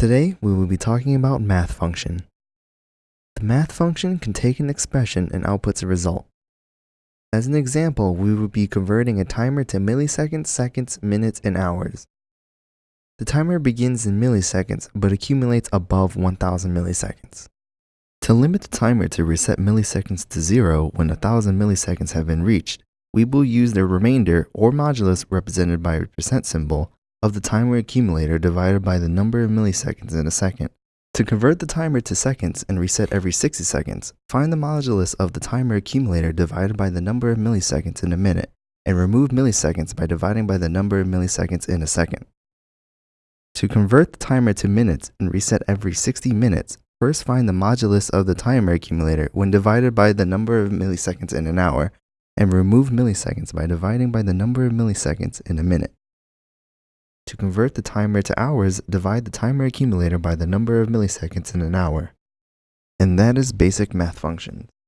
Today, we will be talking about math function. The math function can take an expression and outputs a result. As an example, we will be converting a timer to milliseconds, seconds, minutes, and hours. The timer begins in milliseconds but accumulates above 1000 milliseconds. To limit the timer to reset milliseconds to zero when 1000 milliseconds have been reached, we will use the remainder or modulus represented by a percent symbol of the timer accumulator divided by the number of milliseconds in a second. To convert the timer to seconds and reset every 60 seconds, find the modulus of the timer accumulator divided by the number of milliseconds in a minute, and remove milliseconds by dividing by the number of milliseconds in a second. To convert the timer to minutes and reset every 60 minutes, first find the modulus of the timer accumulator when divided by the number of milliseconds in an hour, and remove milliseconds by dividing by the number of milliseconds in a minute. To convert the timer to hours, divide the timer accumulator by the number of milliseconds in an hour. And that is basic math functions.